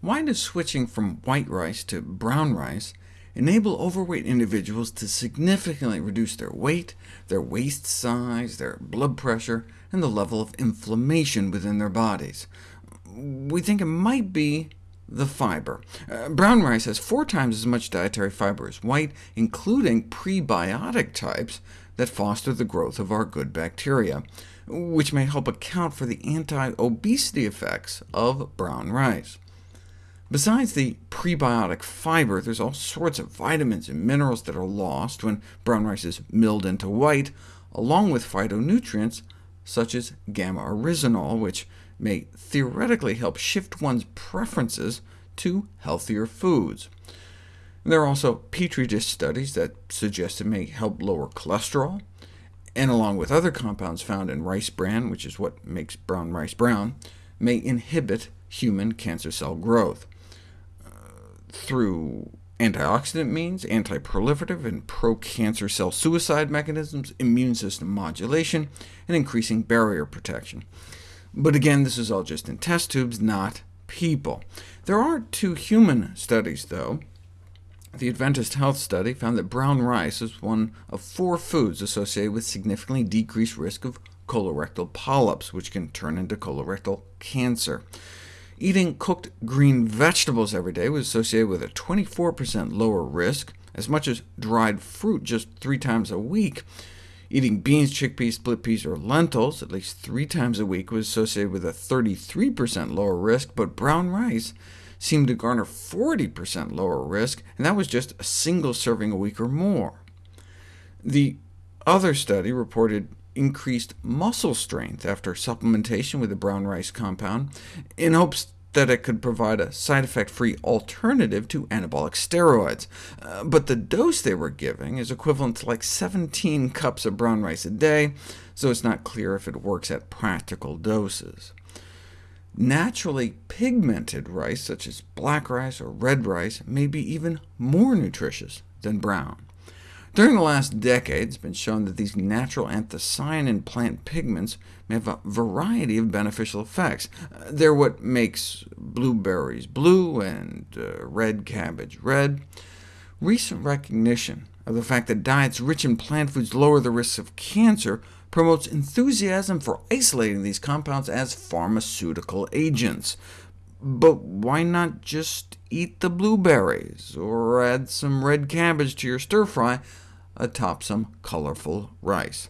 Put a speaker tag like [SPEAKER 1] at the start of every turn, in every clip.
[SPEAKER 1] Why does switching from white rice to brown rice enable overweight individuals to significantly reduce their weight, their waist size, their blood pressure, and the level of inflammation within their bodies? We think it might be the fiber. Uh, brown rice has four times as much dietary fiber as white, including prebiotic types that foster the growth of our good bacteria, which may help account for the anti-obesity effects of brown rice. Besides the prebiotic fiber, there's all sorts of vitamins and minerals that are lost when brown rice is milled into white, along with phytonutrients such as gamma-oryzanol, which may theoretically help shift one's preferences to healthier foods. There are also Petri dish studies that suggest it may help lower cholesterol, and along with other compounds found in rice bran, which is what makes brown rice brown, may inhibit human cancer cell growth through antioxidant means, anti-proliferative and pro-cancer cell suicide mechanisms, immune system modulation, and increasing barrier protection. But again, this is all just in test tubes, not people. There are two human studies, though. The Adventist Health Study found that brown rice is one of four foods associated with significantly decreased risk of colorectal polyps, which can turn into colorectal cancer. Eating cooked green vegetables every day was associated with a 24% lower risk, as much as dried fruit just three times a week. Eating beans, chickpeas, split peas, or lentils at least three times a week was associated with a 33% lower risk, but brown rice seemed to garner 40% lower risk, and that was just a single serving a week or more. The other study reported increased muscle strength after supplementation with the brown rice compound, in hopes that it could provide a side effect-free alternative to anabolic steroids. Uh, but the dose they were giving is equivalent to like 17 cups of brown rice a day, so it's not clear if it works at practical doses. Naturally pigmented rice, such as black rice or red rice, may be even more nutritious than brown. During the last decade, it's been shown that these natural anthocyanin plant pigments may have a variety of beneficial effects. Uh, they're what makes blueberries blue and uh, red cabbage red. Recent recognition of the fact that diets rich in plant foods lower the risks of cancer promotes enthusiasm for isolating these compounds as pharmaceutical agents. But why not just eat the blueberries, or add some red cabbage to your stir-fry atop some colorful rice.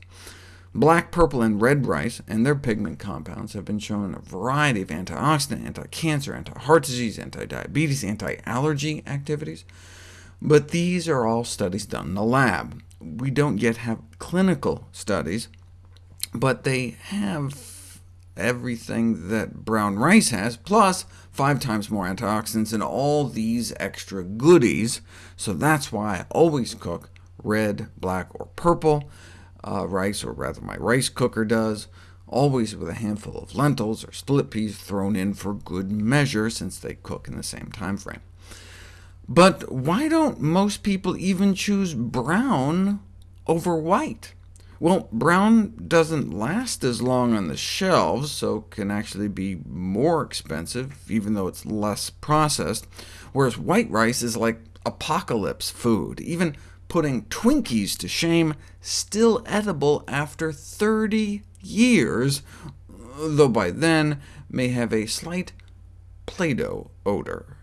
[SPEAKER 1] Black, purple, and red rice and their pigment compounds have been shown in a variety of antioxidant, anti-cancer, anti-heart disease, anti-diabetes, anti-allergy activities, but these are all studies done in the lab. We don't yet have clinical studies, but they have everything that brown rice has, plus five times more antioxidants and all these extra goodies, so that's why I always cook red, black, or purple uh, rice, or rather my rice cooker does, always with a handful of lentils or split peas thrown in for good measure, since they cook in the same time frame. But why don't most people even choose brown over white? Well, brown doesn't last as long on the shelves, so can actually be more expensive, even though it's less processed, whereas white rice is like apocalypse food. Even putting Twinkies to shame, still edible after 30 years, though by then may have a slight Play-Doh odor.